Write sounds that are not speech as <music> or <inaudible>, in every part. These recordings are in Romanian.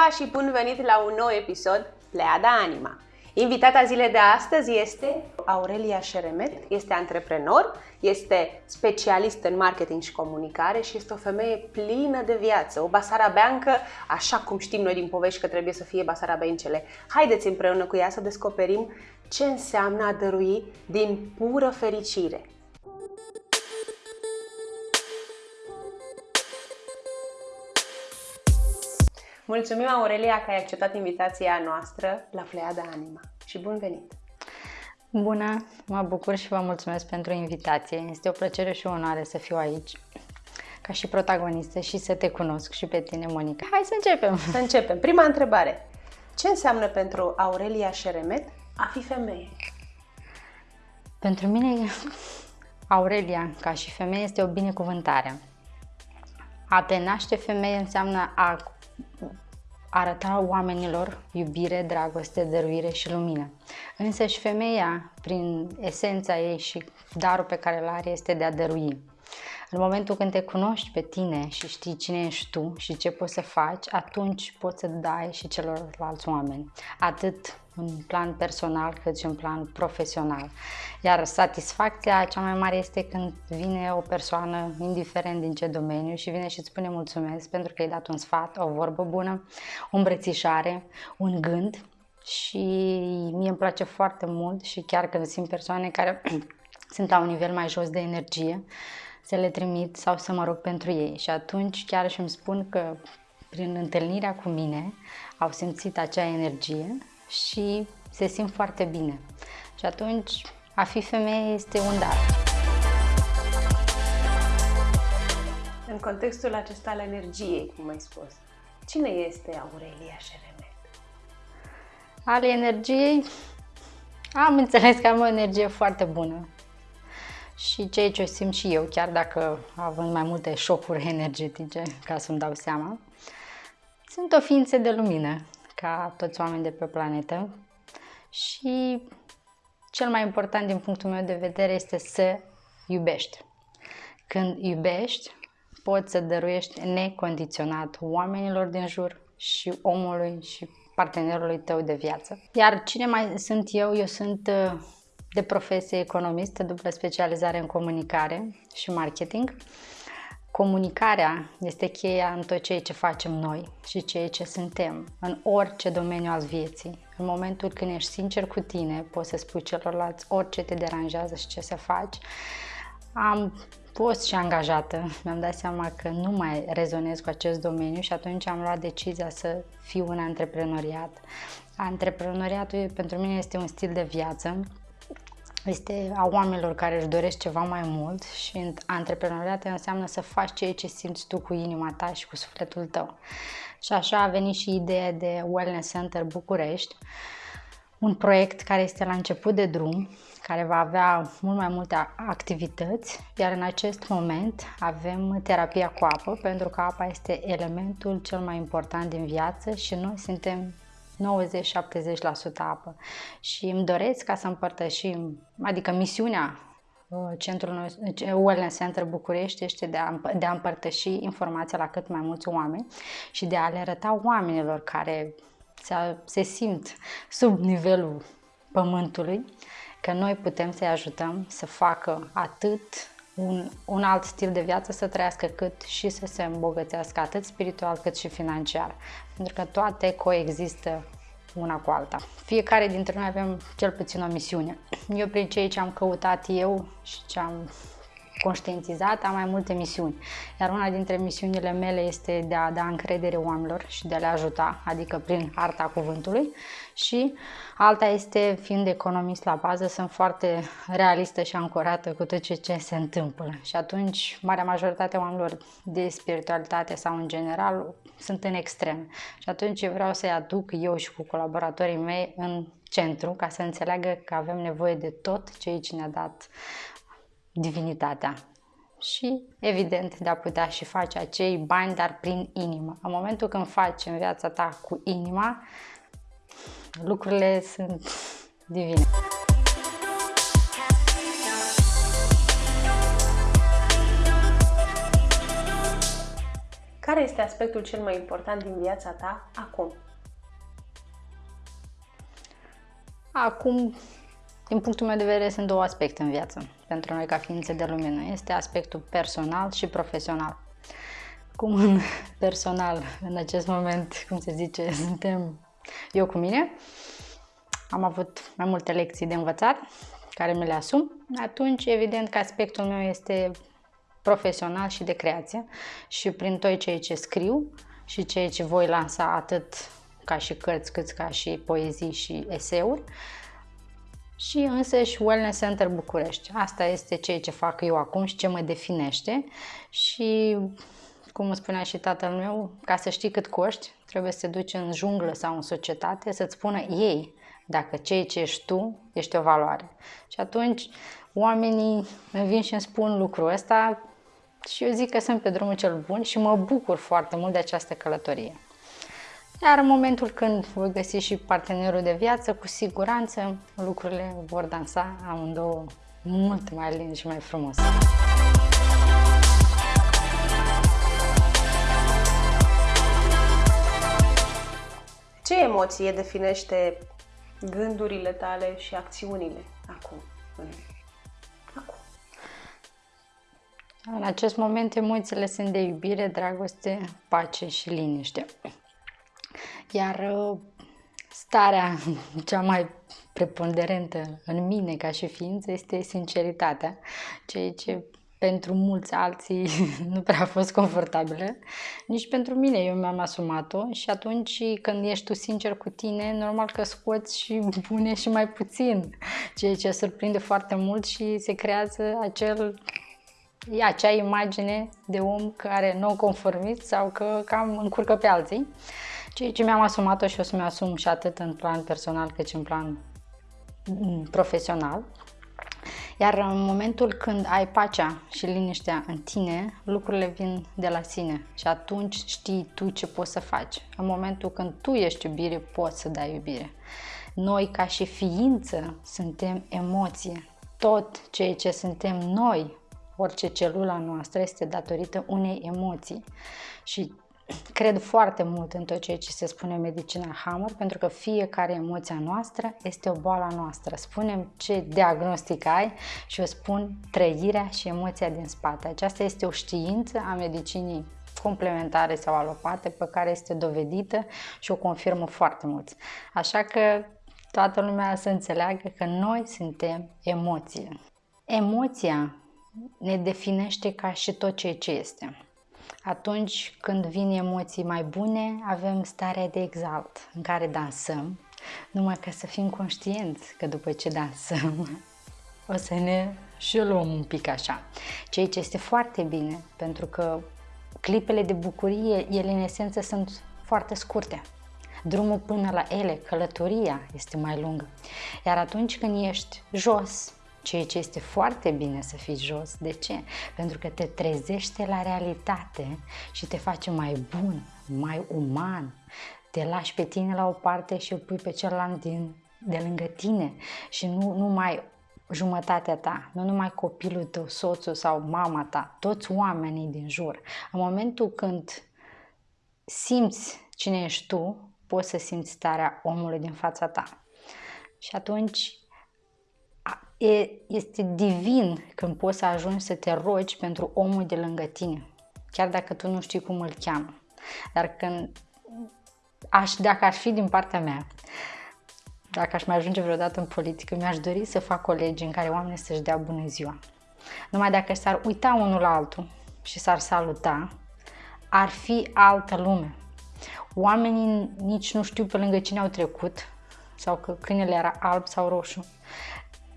Bună ziua și bun venit la un nou episod Pleada Anima. Invitata zilei de astăzi este Aurelia Șeremet, este antreprenor, este specialist în marketing și comunicare și este o femeie plină de viață, o basarabeancă, așa cum știm noi din povești că trebuie să fie basarabencele. Haideți împreună cu ea să descoperim ce înseamnă a dărui din pură fericire. Mulțumim, Aurelia, că ai acceptat invitația noastră la Pleiada Anima și bun venit! Bună! Mă bucur și vă mulțumesc pentru invitație. Este o plăcere și o onoare să fiu aici ca și protagonistă și să te cunosc și pe tine, Monica. Hai să începem! Să începem! Prima întrebare. Ce înseamnă pentru Aurelia Șeremet a fi femeie? Pentru mine, Aurelia, ca și femeie, este o binecuvântare. A te naște femeie înseamnă a arăta oamenilor iubire, dragoste, dăruire și lumină. Însă și femeia, prin esența ei și darul pe care îl are, este de a dărui. În momentul când te cunoști pe tine și știi cine ești tu și ce poți să faci, atunci poți să dai și celorlalți oameni. Atât în plan personal cât și în plan profesional. Iar satisfacția cea mai mare este când vine o persoană, indiferent din ce domeniu, și vine și îți spune mulțumesc pentru că ai dat un sfat, o vorbă bună, o îmbrățișare, un gând și mie îmi place foarte mult și chiar când simt persoane care <clears throat> sunt la un nivel mai jos de energie, să le trimit sau să mă rog pentru ei. Și atunci chiar și îmi spun că prin întâlnirea cu mine au simțit acea energie și se simt foarte bine. Și atunci a fi femeie este un dar. În contextul acesta al energiei, cum ai spus, cine este Aurelia Șeremet? Ale energiei, am înțeles că am o energie foarte bună și ceea ce simt și eu, chiar dacă având mai multe șocuri <laughs> energetice, ca să-mi dau seama, sunt o ființă de lumină, ca toți oamenii de pe planetă și cel mai important din punctul meu de vedere este să iubești. Când iubești, poți să dăruiești necondiționat oamenilor din jur și omului și partenerului tău de viață. Iar cine mai sunt eu? Eu sunt uh, de profesie economist, dublă specializare în comunicare și marketing. Comunicarea este cheia în tot ceea ce facem noi și ceea ce suntem, în orice domeniu al vieții. În momentul când ești sincer cu tine, poți să spui celorlalți orice te deranjează și ce să faci. Am fost și angajată, mi-am dat seama că nu mai rezonez cu acest domeniu și atunci am luat decizia să fiu în antreprenoriat. Antreprenoriatul pentru mine este un stil de viață este a oamenilor care își doresc ceva mai mult și antreprenoriat înseamnă să faci ceea ce simți tu cu inima ta și cu sufletul tău. Și așa a venit și ideea de Wellness Center București, un proiect care este la început de drum, care va avea mult mai multe activități, iar în acest moment avem terapia cu apă, pentru că apa este elementul cel mai important din viață și noi suntem 90-70% apă. Și îmi doresc ca să împărtășim, adică misiunea uh, Centrul Wellness Center București este de a, de a împărtăși informația la cât mai mulți oameni și de a le arăta oamenilor care se, se simt sub nivelul pământului că noi putem să-i ajutăm să facă atât un, un alt stil de viață să trăiască cât și să se îmbogățească atât spiritual cât și financiar. Pentru că toate coexistă una cu alta. Fiecare dintre noi avem cel puțin o misiune. Eu prin ceea ce am căutat eu și ce am conștientizat, am mai multe misiuni. Iar una dintre misiunile mele este de a da încredere oamenilor și de a le ajuta, adică prin arta cuvântului. Și alta este, fiind economist la bază, sunt foarte realistă și ancorată cu tot ce, ce se întâmplă. Și atunci, marea majoritate a oamenilor de spiritualitate sau în general sunt în extrem. Și atunci eu vreau să-i aduc eu și cu colaboratorii mei în centru ca să înțeleagă că avem nevoie de tot ce ne-a dat divinitatea și, evident, de a putea și face acei bani, dar prin inimă. În momentul când faci în viața ta cu inima, lucrurile sunt divine. Care care este aspectul cel mai important din viața ta acum? Acum, din punctul meu de vedere, sunt două aspecte în viață pentru noi ca ființe de lumină. Este aspectul personal și profesional. Cum în <laughs> personal, în acest moment, cum se zice, <laughs> suntem eu cu mine, am avut mai multe lecții de învățat care mi le asum, atunci evident că aspectul meu este profesional și de creație și prin tot ceea ce scriu și ceea ce voi lansa atât ca și cărți, cât ca și poezii și eseuri și însă și Wellness Center București. Asta este ceea ce fac eu acum și ce mă definește și cum spunea și tatăl meu, ca să știi cât coști, trebuie să te duci în junglă sau în societate să-ți spună ei dacă ceea ce ești tu ești o valoare. Și atunci oamenii îmi vin și îmi spun lucrul ăsta și eu zic că sunt pe drumul cel bun și mă bucur foarte mult de această călătorie. Iar în momentul când voi găsi și partenerul de viață, cu siguranță lucrurile vor dansa amândouă mult mai lin și mai frumos. Ce emoție definește gândurile tale și acțiunile acum? Acum. În acest moment emoțiile sunt de iubire, dragoste, pace și liniște. Iar uh, starea <laughs> cea mai preponderentă în mine ca și ființă este sinceritatea, ceea ce pentru mulți alții <laughs> nu prea a fost confortabilă, nici pentru mine eu mi-am asumat-o și atunci când ești tu sincer cu tine, normal că scoți și <laughs> bune și mai puțin, ceea ce surprinde foarte mult și se creează acel e acea imagine de om care nu conformist sau că cam încurcă pe alții. Ceea ce mi-am asumat-o și o să mi-asum și atât în plan personal cât și în plan mm, profesional. Iar în momentul când ai pacea și liniștea în tine, lucrurile vin de la sine și atunci știi tu ce poți să faci. În momentul când tu ești iubire, poți să dai iubire. Noi, ca și ființă, suntem emoție. Tot ceea ce suntem noi, orice celula noastră, este datorită unei emoții. Și cred foarte mult în tot ceea ce se spune în medicina Hammer, pentru că fiecare emoția noastră este o boală noastră. Spunem ce diagnostic ai și eu spun trăirea și emoția din spate. Aceasta este o știință a medicinii complementare sau alopate pe care este dovedită și o confirmă foarte mulți. Așa că toată lumea să înțeleagă că noi suntem emoție. Emoția ne definește ca și tot ceea ce este. Atunci când vin emoții mai bune, avem starea de exalt, în care dansăm, numai ca să fim conștienți că după ce dansăm, <laughs> o să ne și luăm un pic așa. Ceea ce este foarte bine, pentru că clipele de bucurie, ele în esență sunt foarte scurte. Drumul până la ele, călătoria, este mai lungă. Iar atunci când ești jos, ceea ce este foarte bine să fii jos. De ce? Pentru că te trezește la realitate și te face mai bun, mai uman. Te lași pe tine la o parte și îl pui pe celălalt din, de lângă tine și nu, nu mai jumătatea ta, nu numai copilul tău, soțul sau mama ta, toți oamenii din jur. În momentul când simți cine ești tu, poți să simți starea omului din fața ta. Și atunci e, este divin când poți să ajungi să te rogi pentru omul de lângă tine, chiar dacă tu nu știi cum îl cheamă. Dar când aș, dacă ar fi din partea mea, dacă aș mai ajunge vreodată în politică, mi-aș dori să fac colegi în care oamenii să-și dea bună ziua. Numai dacă s-ar uita unul la altul și s-ar saluta, ar fi altă lume. Oamenii nici nu știu pe lângă cine au trecut sau că câinele era alb sau roșu.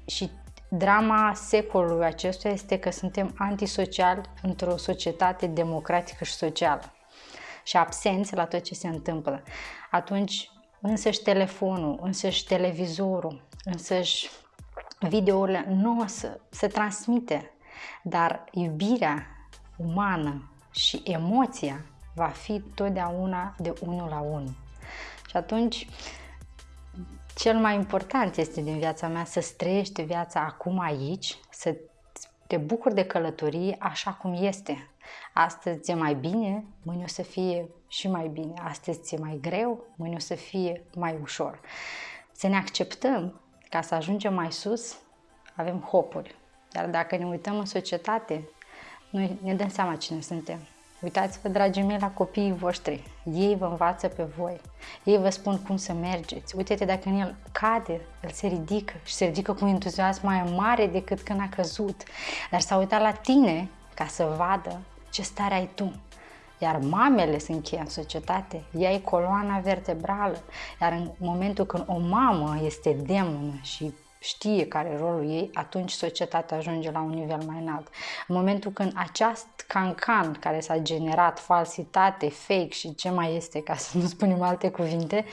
Și drama secolului acestuia este că suntem antisociali într-o societate democratică și socială și absenți la tot ce se întâmplă. Atunci însăși telefonul, însăși televizorul, însăși videourile nu o să se transmite, dar iubirea umană și emoția va fi totdeauna de unul la unul. Și atunci cel mai important este din viața mea să trăiești viața acum aici, să te bucuri de călătorie așa cum este. Astăzi e mai bine, mâine o să fie și mai bine. Astăzi e mai greu, mâine o să fie mai ușor. Să ne acceptăm ca să ajungem mai sus, avem hopuri. Dar dacă ne uităm în societate, noi ne dăm seama cine suntem. Uitați-vă, dragii mei, la copiii voștri. Ei vă învață pe voi. Ei vă spun cum să mergeți. Uite-te dacă în el cade, el se ridică și se ridică cu entuziasm mai mare decât când a căzut. Dar s-a uitat la tine ca să vadă ce stare ai tu. Iar mamele sunt cheia în societate, ea e coloana vertebrală. Iar în momentul când o mamă este demonă și știe care e rolul ei, atunci societatea ajunge la un nivel mai înalt. În momentul când acest cancan care s-a generat, falsitate, fake și ce mai este, ca să nu spunem alte cuvinte,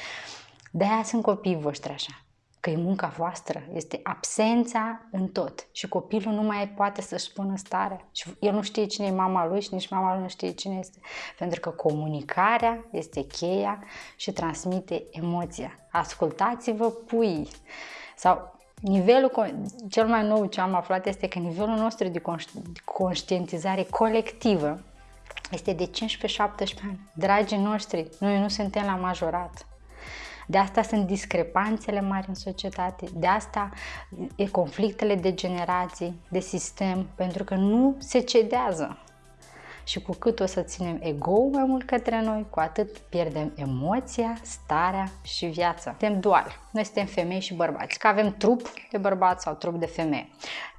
de aia sunt copiii voștri așa că e munca voastră, este absența în tot. Și copilul nu mai poate să-și spună starea. Și el nu știe cine e mama lui și nici mama lui nu știe cine este. Pentru că comunicarea este cheia și transmite emoția. Ascultați-vă puii. Sau nivelul, cel mai nou ce am aflat este că nivelul nostru de conștientizare colectivă este de 15-17 ani. Dragii noștri, noi nu suntem la majorat. De asta sunt discrepanțele mari în societate, de asta e conflictele de generații, de sistem, pentru că nu se cedează. Și cu cât o să ținem ego mai mult către noi, cu atât pierdem emoția, starea și viața. Suntem dual. Noi suntem femei și bărbați. Că avem trup de bărbat sau trup de femeie.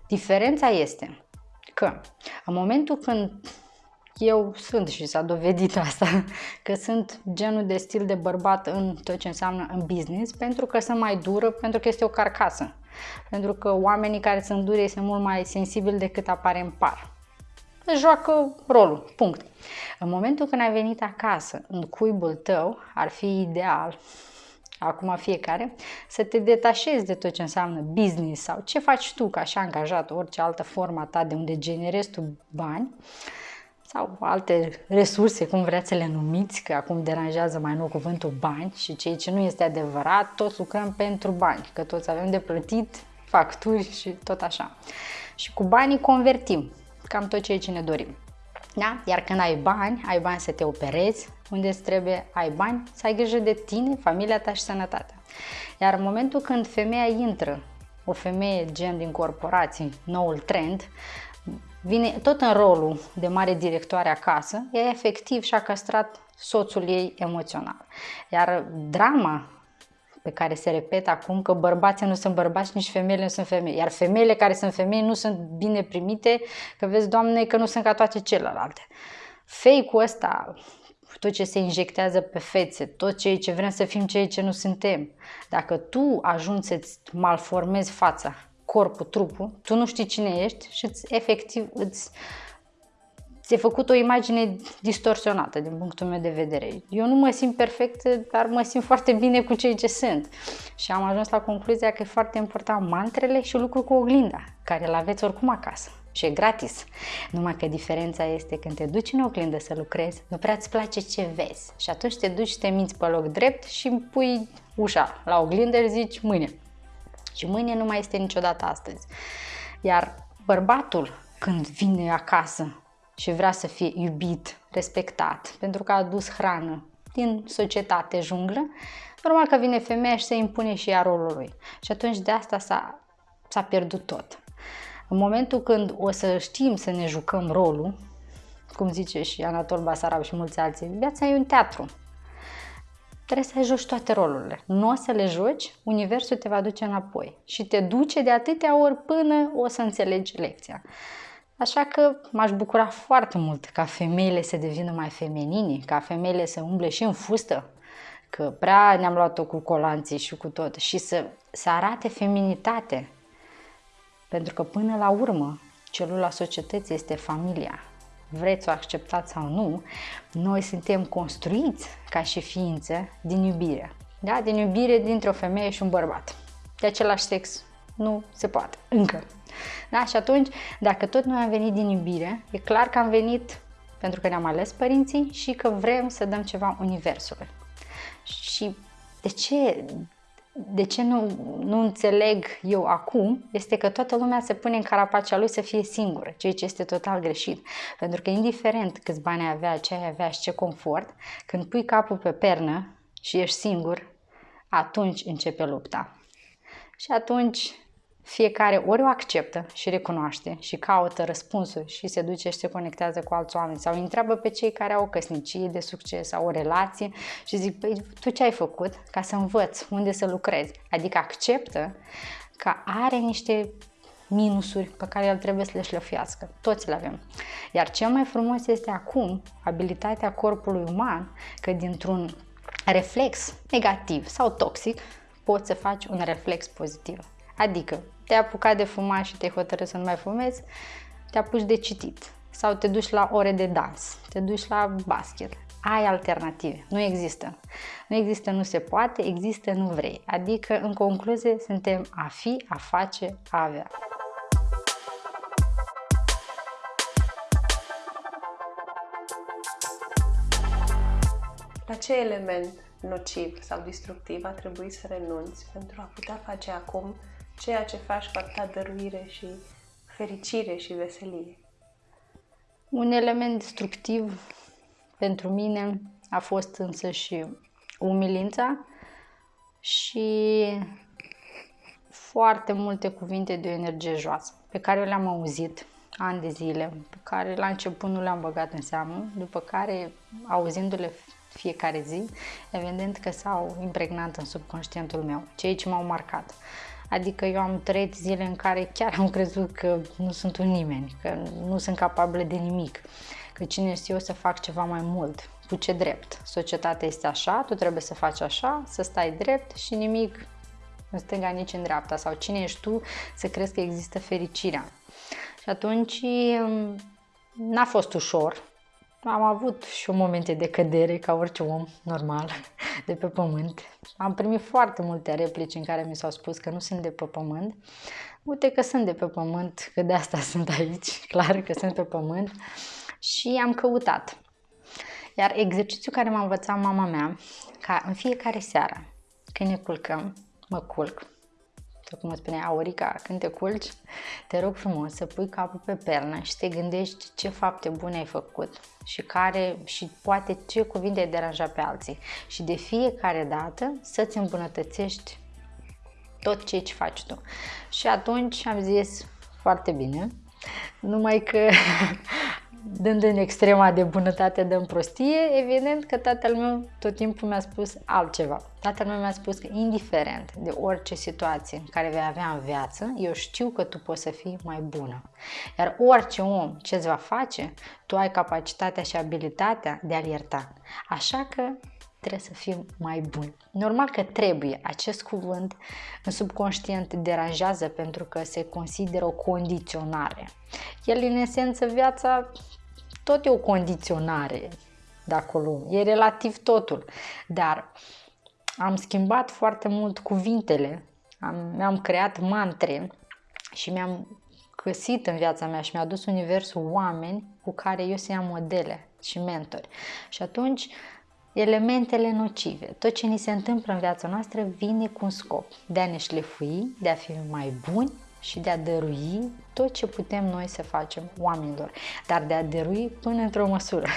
Diferența este că în momentul când eu sunt și s-a dovedit asta, <laughs> că sunt genul de stil de bărbat în tot ce înseamnă în business, pentru că sunt mai dură, pentru că este o carcasă. Pentru că oamenii care sunt duri sunt mult mai sensibili decât apare în par. Joacă rolul, punct. În momentul când ai venit acasă, în cuibul tău, ar fi ideal acum fiecare, să te detașezi de tot ce înseamnă business sau ce faci tu ca și angajat, orice altă formă ta de unde generezi tu bani, sau alte resurse, cum vreți să le numiți, că acum deranjează mai nou cuvântul bani și ceea ce nu este adevărat, toți lucrăm pentru bani, că toți avem de plătit facturi și tot așa. Și cu banii convertim cam tot ceea ce ne dorim. Da? Iar când ai bani, ai bani să te operezi unde îți trebuie, ai bani să ai grijă de tine, familia ta și sănătatea. Iar în momentul când femeia intră, o femeie gen din corporații, noul trend, vine tot în rolul de mare directoare acasă, ea efectiv și-a castrat soțul ei emoțional. Iar drama pe care se repetă acum că bărbații nu sunt bărbați, nici femeile nu sunt femei. Iar femeile care sunt femei nu sunt bine primite, că vezi, Doamne, că nu sunt ca toate celelalte. Fake-ul ăsta, tot ce se injectează pe fețe, tot ceea ce vrem să fim ceea ce nu suntem. Dacă tu ajungi să-ți malformezi fața corpul, trupul, tu nu știi cine ești și îți, efectiv îți ți-e făcut o imagine distorsionată din punctul meu de vedere. Eu nu mă simt perfect, dar mă simt foarte bine cu cei ce sunt. Și am ajuns la concluzia că e foarte important mantrele și lucru cu oglinda, care îl aveți oricum acasă. Și e gratis. Numai că diferența este când te duci în oglindă să lucrezi, nu prea îți place ce vezi. Și atunci te duci și te minți pe loc drept și pui ușa la oglindă și zici mâine. Și mâine nu mai este niciodată astăzi. Iar bărbatul, când vine acasă și vrea să fie iubit, respectat, pentru că a adus hrană din societate junglă, normal că vine femeia și se impune și ea rolul lui. Și atunci de asta s-a, s-a pierdut tot. În momentul când o să știm să ne jucăm rolul, cum zice și Anatol Basarab și mulți alții, viața e un teatru trebuie să joci toate rolurile. Nu o să le joci, universul te va duce înapoi și te duce de atâtea ori până o să înțelegi lecția. Așa că m-aș bucura foarte mult ca femeile să devină mai feminine, ca femeile să umble și în fustă, că prea ne-am luat-o cu colanții și cu tot, și să, să arate feminitate. Pentru că până la urmă, celula societății este familia vreți să o acceptați sau nu, noi suntem construiți ca și ființe din iubire. Da? Din iubire dintre o femeie și un bărbat. De același sex nu se poate, încă. Da? Și atunci, dacă tot noi am venit din iubire, e clar că am venit pentru că ne-am ales părinții și că vrem să dăm ceva universului. Și de ce de ce nu, nu înțeleg eu acum este că toată lumea se pune în carapacea lui să fie singură, ceea ce este total greșit. Pentru că indiferent câți bani avea, ce ai avea și ce confort, când pui capul pe pernă și ești singur, atunci începe lupta. Și atunci fiecare ori o acceptă și recunoaște și caută răspunsuri și se duce și se conectează cu alți oameni sau întreabă pe cei care au o căsnicie de succes sau o relație și zic, păi tu ce ai făcut ca să învăț unde să lucrezi? Adică acceptă că are niște minusuri pe care el trebuie să le șlefuiască. Toți le avem. Iar cel mai frumos este acum abilitatea corpului uman că dintr-un reflex negativ sau toxic poți să faci un reflex pozitiv. Adică te-ai apucat de fumat și te-ai hotărât să nu mai fumezi, te apuci de citit sau te duci la ore de dans, te duci la basket. Ai alternative. Nu există. Nu există, nu se poate, există, nu vrei. Adică, în concluzie, suntem a fi, a face, a avea. La ce element nociv sau destructiv a trebuit să renunți pentru a putea face acum ceea ce faci cu atâta dăruire și fericire și veselie. Un element destructiv pentru mine a fost însă și umilința și foarte multe cuvinte de o energie joasă pe care le-am auzit ani de zile, pe care la început nu le-am băgat în seamă, după care, auzindu-le fiecare zi, evident că s-au impregnat în subconștientul meu, cei ce m-au marcat. Adică eu am trăit zile în care chiar am crezut că nu sunt un nimeni, că nu sunt capabilă de nimic, că cine știu eu să fac ceva mai mult, cu ce drept. Societatea este așa, tu trebuie să faci așa, să stai drept și nimic în stânga, nici în dreapta. Sau cine ești tu să crezi că există fericirea. Și atunci mm, n-a fost ușor, am avut și o momente de cădere ca orice om normal <laughs> de pe pământ. Am primit foarte multe replici în care mi s-au spus că nu sunt de pe pământ. Uite că sunt de pe pământ, că de asta <laughs> sunt aici, clar că sunt pe pământ. Și am căutat. Iar exercițiul care m-a învățat mama mea, ca în fiecare seară, când ne culcăm, mă culc, sau cum spune Aurica, când te culci, te rog frumos să pui capul pe pernă și te gândești ce fapte bune ai făcut și care și poate ce cuvinte ai deranja pe alții și de fiecare dată să-ți îmbunătățești tot ce ce faci tu. Și atunci am zis, foarte bine, numai că <laughs> dând în extrema de bunătate de prostie, evident că tatăl meu tot timpul mi-a spus altceva. Tatăl meu mi-a spus că indiferent de orice situație în care vei avea în viață, eu știu că tu poți să fii mai bună. Iar orice om ce îți va face, tu ai capacitatea și abilitatea de a-l ierta. Așa că trebuie să fim mai buni. Normal că trebuie. Acest cuvânt în subconștient te deranjează pentru că se consideră o condiționare. El, în esență, viața tot e o condiționare de acolo. E relativ totul. Dar am schimbat foarte mult cuvintele, am, mi-am creat mantre și mi-am găsit în viața mea și mi-a dus universul oameni cu care eu să iau modele și mentori. Și atunci elementele nocive, tot ce ni se întâmplă în viața noastră vine cu un scop de a ne șlefui, de a fi mai buni și de a dărui tot ce putem noi să facem oamenilor, dar de a dărui până într-o măsură.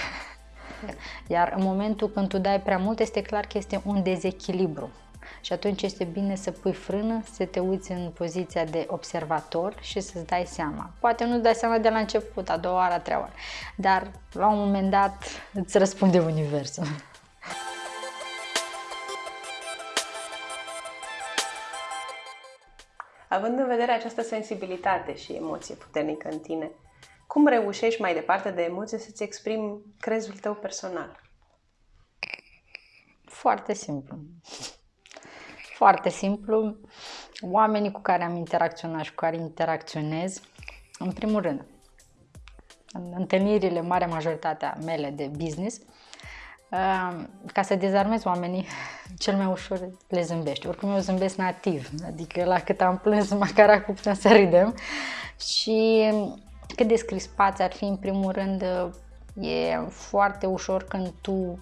<laughs> Iar în momentul când tu dai prea mult, este clar că este un dezechilibru. Și atunci este bine să pui frână, să te uiți în poziția de observator și să-ți dai seama. Poate nu-ți dai seama de la început, a doua oară, a treia oară, dar la un moment dat îți răspunde Universul. <laughs> Având în vedere această sensibilitate și emoție puternică în tine, cum reușești mai departe de emoție să-ți exprimi crezul tău personal? Foarte simplu. Foarte simplu. Oamenii cu care am interacționat și cu care interacționez, în primul rând, în întâlnirile, marea majoritatea mele de business, ca să dezarmezi oamenii, <laughs> cel mai ușor le zâmbești. Oricum eu zâmbesc nativ, adică la cât am plâns, <laughs> măcar acum putem să râdem. Și cât de scrispați ar fi, în primul rând, e foarte ușor când tu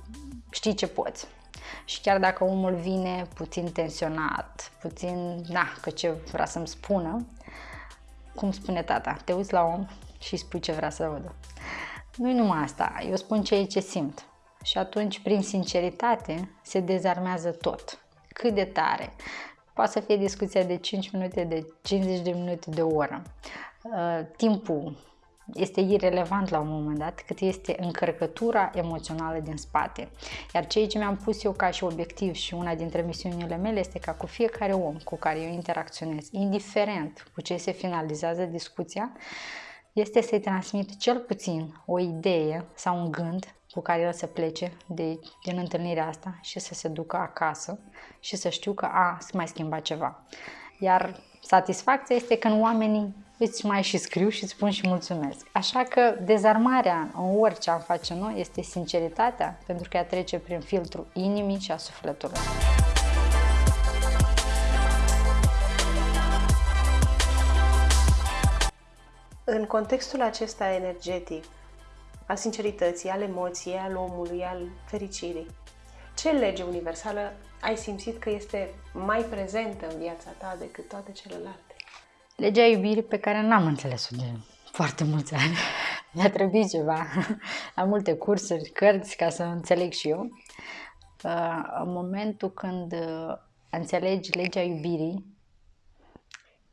știi ce poți. Și chiar dacă omul vine puțin tensionat, puțin, na, că ce vrea să-mi spună, cum spune tata, te uiți la om și spui ce vrea să audă. Nu-i numai asta, eu spun ceea ce simt. Și atunci, prin sinceritate, se dezarmează tot. Cât de tare. Poate să fie discuția de 5 minute, de 50 de minute, de o oră. Uh, timpul este irelevant la un moment dat, cât este încărcătura emoțională din spate. Iar ceea ce mi-am pus eu ca și obiectiv și una dintre misiunile mele este ca cu fiecare om cu care eu interacționez, indiferent cu ce se finalizează discuția, este să-i transmit cel puțin o idee sau un gând cu care el să plece de, din întâlnirea asta și să se ducă acasă și să știu că a, să mai schimba ceva. Iar satisfacția este când oamenii îți mai și scriu și spun și mulțumesc. Așa că dezarmarea în orice am face noi este sinceritatea, pentru că ea trece prin filtrul inimii și a sufletului. În contextul acesta energetic, al sincerității, al emoției, al omului, al fericirii, ce lege universală ai simțit că este mai prezentă în viața ta decât toate celelalte? Legea iubirii pe care n-am înțeles-o de foarte mulți ani. <laughs> Mi-a trebuit ceva, <laughs> la multe cursuri, cărți, ca să înțeleg și eu. Uh, în momentul când uh, înțelegi legea iubirii,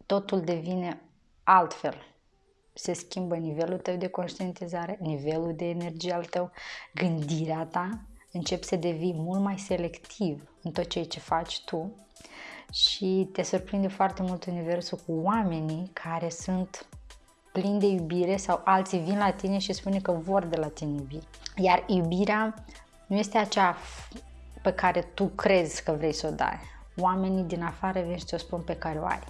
totul devine altfel. Se schimbă nivelul tău de conștientizare, nivelul de energie al tău, gândirea ta, începi să devii mult mai selectiv în tot ceea ce faci tu și te surprinde foarte mult universul cu oamenii care sunt plini de iubire sau alții vin la tine și spune că vor de la tine iubire. Iar iubirea nu este acea pe care tu crezi că vrei să o dai. Oamenii din afară vin și ți-o spun pe care o ai.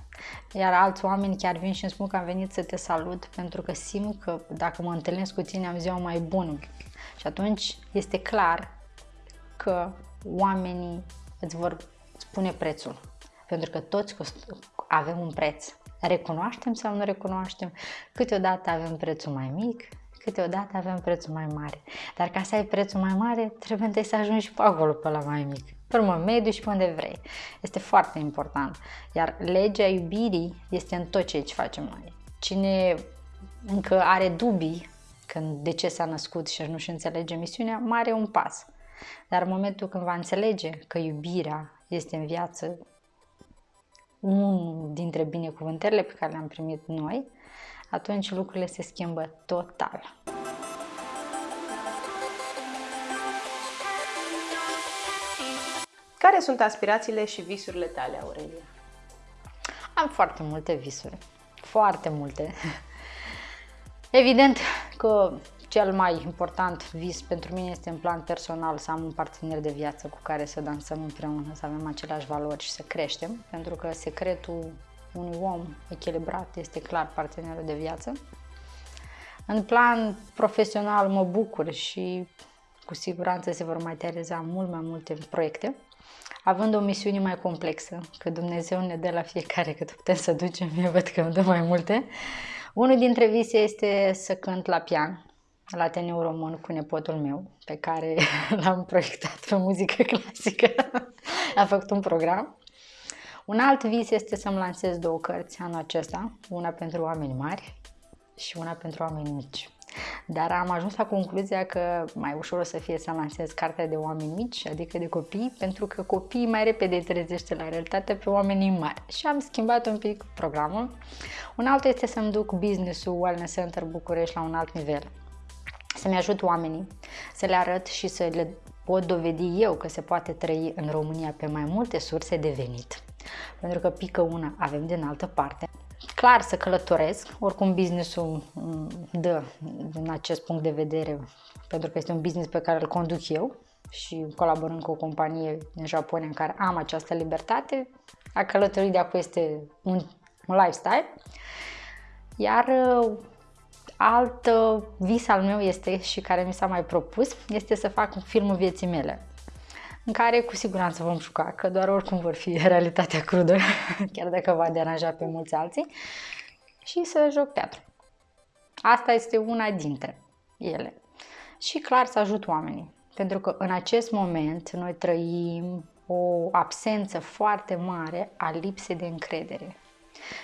Iar alți oameni chiar vin și îmi spun că am venit să te salut pentru că simt că dacă mă întâlnesc cu tine am ziua mai bună. Și atunci este clar că oamenii îți vor spune prețul pentru că toți avem un preț. Recunoaștem sau nu recunoaștem? Câteodată avem prețul mai mic, câteodată avem prețul mai mare. Dar ca să ai prețul mai mare, trebuie întâi să ajungi și pe acolo, pe la mai mic. Pe urmă, mediu și pe unde vrei. Este foarte important. Iar legea iubirii este în tot ceea ce facem noi. Cine încă are dubii când de ce s-a născut și nu-și înțelege misiunea, mai are un pas. Dar în momentul când va înțelege că iubirea este în viață unul dintre binecuvântările pe care le-am primit noi, atunci lucrurile se schimbă total. Care sunt aspirațiile și visurile tale, Aurelia? Am foarte multe visuri. Foarte multe. Evident că cel mai important vis pentru mine este în plan personal să am un partener de viață cu care să dansăm împreună, să avem aceleași valori și să creștem, pentru că secretul unui om echilibrat este clar partenerul de viață. În plan profesional mă bucur și cu siguranță se vor materializa mult mai multe proiecte, având o misiune mai complexă, că Dumnezeu ne dă la fiecare cât putem să ducem, eu văd că îmi dă mai multe. Unul dintre vise este să cânt la pian, la Ateneu Român cu nepotul meu, pe care <laughs> l-am proiectat pe muzică clasică. A făcut un program. Un alt vis este să-mi lansez două cărți anul acesta, una pentru oameni mari și una pentru oameni mici. Dar am ajuns la concluzia că mai ușor o să fie să lansez cartea de oameni mici, adică de copii, pentru că copiii mai repede trezește la realitate pe oamenii mari. Și am schimbat un pic programul. Un alt este să-mi duc business-ul Wellness Center București la un alt nivel să-mi ajut oamenii, să le arăt și să le pot dovedi eu că se poate trăi în România pe mai multe surse de venit. Pentru că pică una, avem din altă parte. Clar să călătoresc, oricum businessul mm, dă din acest punct de vedere, pentru că este un business pe care îl conduc eu și colaborând cu o companie din Japonia în care am această libertate, a călătorit de acum este un, un lifestyle. Iar Alt uh, vis al meu este și care mi s-a mai propus este să fac un filmul vieții mele în care cu siguranță vom juca, că doar oricum vor fi <laughs> realitatea crudă, <laughs> chiar dacă va deranja pe mulți alții, și să joc teatru. Asta este una dintre ele. Și clar să ajut oamenii, Pentru că în acest moment noi trăim o absență foarte mare a lipsei de încredere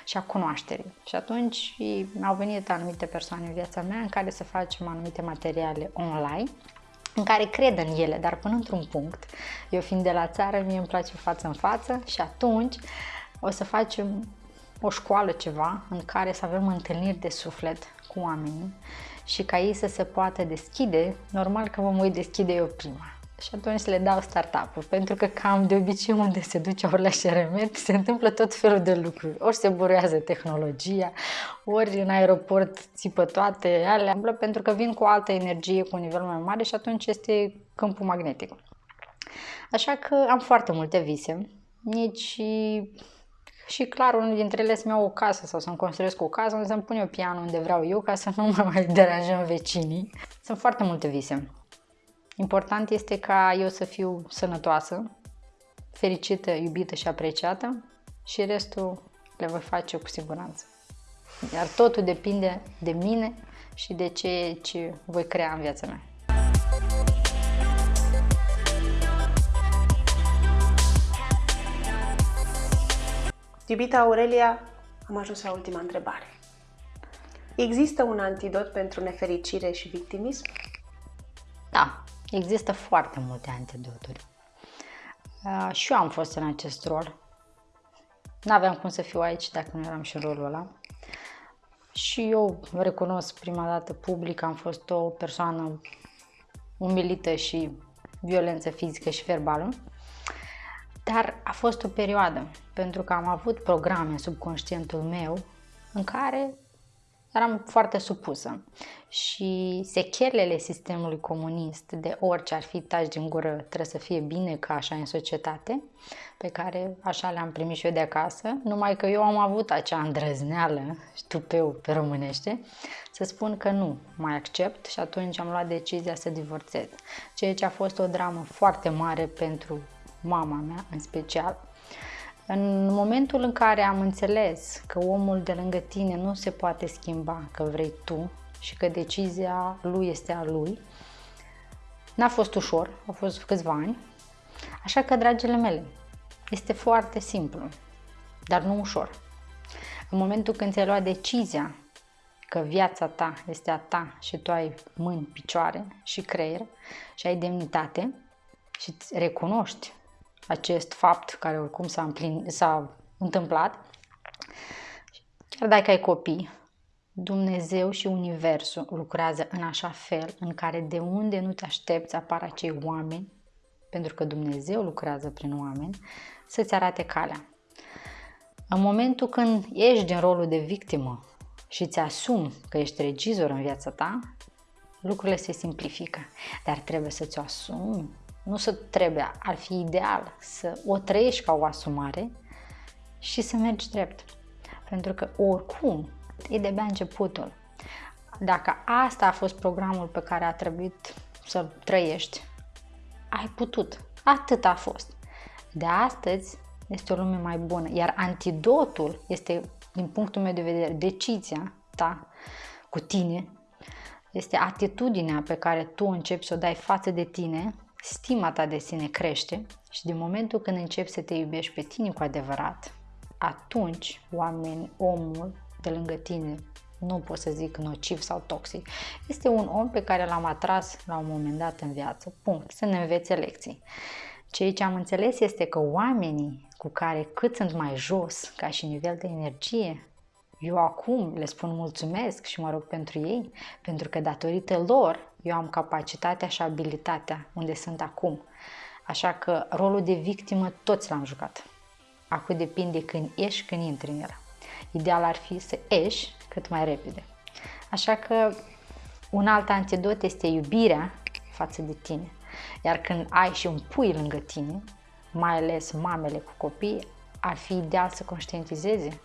și a cunoașterii. Și atunci au venit anumite persoane în viața mea în care să facem anumite materiale online în care cred în ele, dar până într-un punct. Eu fiind de la țară, mie îmi place față în față și atunci o să facem o școală ceva în care să avem întâlniri de suflet cu oamenii și ca ei să se poată deschide, normal că mă voi deschide eu prima. Și atunci le dau startup-uri, pentru că cam de obicei unde se duce ori la șeremet, se întâmplă tot felul de lucruri. Ori se burează tehnologia, ori în aeroport țipă toate alea, pentru că vin cu o altă energie, cu un nivel mai mare și atunci este câmpul magnetic. Așa că am foarte multe vise, nici și clar, unul dintre ele să-mi iau o casă sau să-mi construiesc o casă unde să-mi pun eu pianul unde vreau eu ca să nu mă mai deranjăm vecinii. Sunt foarte multe vise. Important este ca eu să fiu sănătoasă, fericită, iubită și apreciată și restul le voi face cu siguranță. Iar totul depinde de mine și de ce, ce voi crea în viața mea. Iubita Aurelia, am ajuns la ultima întrebare. Există un antidot pentru nefericire și victimism? Da, există foarte multe antidoturi. Uh, și eu am fost în acest rol. N-aveam cum să fiu aici dacă nu eram și în rolul ăla. Și eu recunosc prima dată public, am fost o persoană umilită și violență fizică și verbală. Dar a fost o perioadă, pentru că am avut programe subconștientul meu în care eram foarte supusă și sechelele sistemului comunist de orice ar fi taci din gură trebuie să fie bine ca așa în societate, pe care așa le-am primit și eu de acasă, numai că eu am avut acea îndrăzneală, ștupeu pe românește, să spun că nu mai accept și atunci am luat decizia să divorțez, ceea ce a fost o dramă foarte mare pentru mama mea în special. În momentul în care am înțeles că omul de lângă tine nu se poate schimba, că vrei tu și că decizia lui este a lui, n-a fost ușor, au fost câțiva ani, așa că, dragile mele, este foarte simplu, dar nu ușor. În momentul când ți-ai luat decizia că viața ta este a ta și tu ai mâini, picioare și creier și ai demnitate și recunoști acest fapt care oricum s-a, împlin, s-a întâmplat, chiar dacă ai copii, Dumnezeu și Universul lucrează în așa fel în care de unde nu te aștepți apar acei oameni, pentru că Dumnezeu lucrează prin oameni, să-ți arate calea. În momentul când ești din rolul de victimă și îți asumi că ești regizor în viața ta, lucrurile se simplifică, dar trebuie să ți-o asumi nu să trebuie, ar fi ideal să o trăiești ca o asumare și să mergi drept. Pentru că oricum e de-abia începutul. Dacă asta a fost programul pe care a trebuit să trăiești, ai putut. Atât a fost. De astăzi este o lume mai bună, iar antidotul este, din punctul meu de vedere, decizia ta cu tine, este atitudinea pe care tu începi să o dai față de tine stima ta de sine crește și din momentul când începi să te iubești pe tine cu adevărat, atunci oameni, omul de lângă tine, nu pot să zic nociv sau toxic, este un om pe care l-am atras la un moment dat în viață, punct, să ne învețe lecții. Ceea ce am înțeles este că oamenii cu care cât sunt mai jos ca și nivel de energie, eu acum le spun mulțumesc și mă rog pentru ei, pentru că datorită lor eu am capacitatea și abilitatea unde sunt acum. Așa că rolul de victimă toți l-am jucat. Acum depinde când ieși, când intri în el. Ideal ar fi să ieși cât mai repede. Așa că un alt antidot este iubirea față de tine. Iar când ai și un pui lângă tine, mai ales mamele cu copii, ar fi ideal să conștientizeze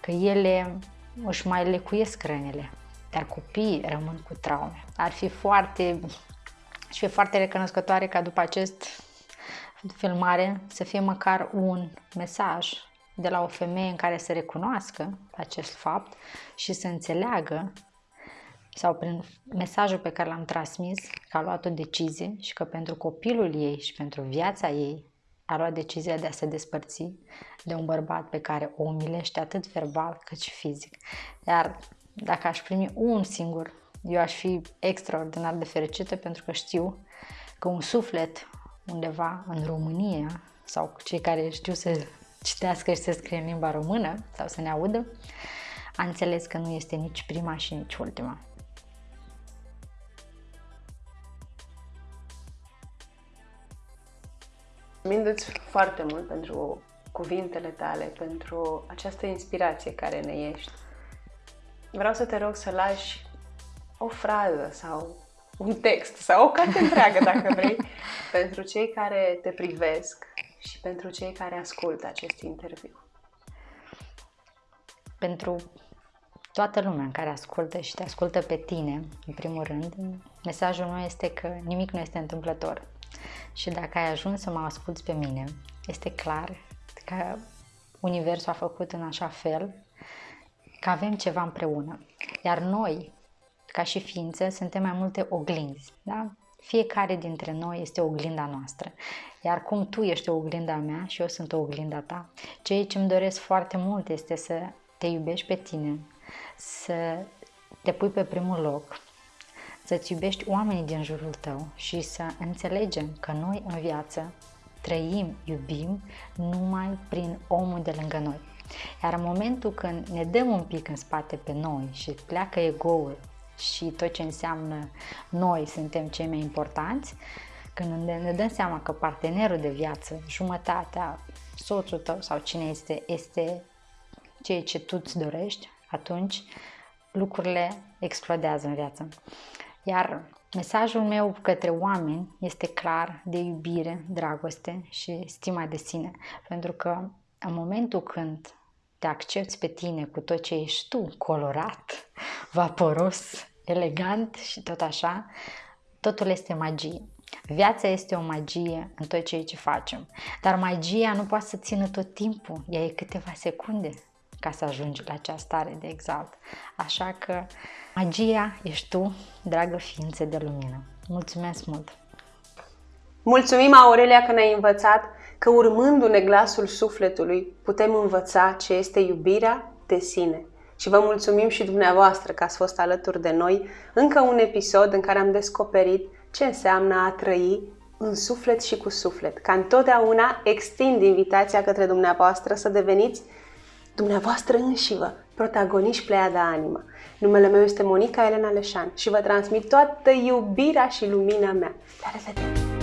că ele își mai lecuiesc rănile, dar copiii rămân cu traume. Ar fi foarte, și fi foarte recunoscătoare ca după acest filmare să fie măcar un mesaj de la o femeie în care să recunoască acest fapt și să înțeleagă sau prin mesajul pe care l-am transmis că a luat o decizie și că pentru copilul ei și pentru viața ei a luat decizia de a se despărți de un bărbat pe care o umilește atât verbal cât și fizic. Iar dacă aș primi un singur, eu aș fi extraordinar de fericită pentru că știu că un suflet undeva în România sau cei care știu să citească și să scrie în limba română sau să ne audă, a înțeles că nu este nici prima și nici ultima. Mulțumim foarte mult pentru cuvintele tale, pentru această inspirație care ne ești. Vreau să te rog să lași o frază sau un text sau o carte întreagă, dacă vrei, <laughs> pentru cei care te privesc și pentru cei care ascultă acest interviu. Pentru toată lumea care ascultă și te ascultă pe tine, în primul rând, mesajul meu este că nimic nu este întâmplător. Și dacă ai ajuns să mă asculți pe mine, este clar că Universul a făcut în așa fel că avem ceva împreună. Iar noi, ca și ființe, suntem mai multe oglinzi. Da? Fiecare dintre noi este oglinda noastră. Iar cum tu ești o oglinda mea și eu sunt o oglinda ta, ceea ce îmi doresc foarte mult este să te iubești pe tine, să te pui pe primul loc, să-ți iubești oamenii din jurul tău și să înțelegem că noi în viață trăim, iubim numai prin omul de lângă noi. Iar în momentul când ne dăm un pic în spate pe noi și pleacă egoul și tot ce înseamnă noi suntem cei mai importanți, când ne dăm seama că partenerul de viață, jumătatea, soțul tău sau cine este, este ceea ce tu îți dorești, atunci lucrurile explodează în viață. Iar mesajul meu către oameni este clar de iubire, dragoste și stima de sine. Pentru că în momentul când te accepti pe tine cu tot ce ești tu, colorat, vaporos, elegant și tot așa, totul este magie. Viața este o magie în tot ceea ce facem, dar magia nu poate să țină tot timpul, ea e câteva secunde ca să ajungi la acea stare de exalt. Așa că magia ești tu, dragă ființă de lumină. Mulțumesc mult! Mulțumim, Aurelia, că ne-ai învățat că urmându-ne glasul sufletului putem învăța ce este iubirea de sine. Și vă mulțumim și dumneavoastră că ați fost alături de noi încă un episod în care am descoperit ce înseamnă a trăi în suflet și cu suflet. Ca întotdeauna extind invitația către dumneavoastră să deveniți dumneavoastră înșivă, protagoniști Pleiada Anima. Numele meu este Monica Elena Leșan și vă transmit toată iubirea și lumina mea. La revedere!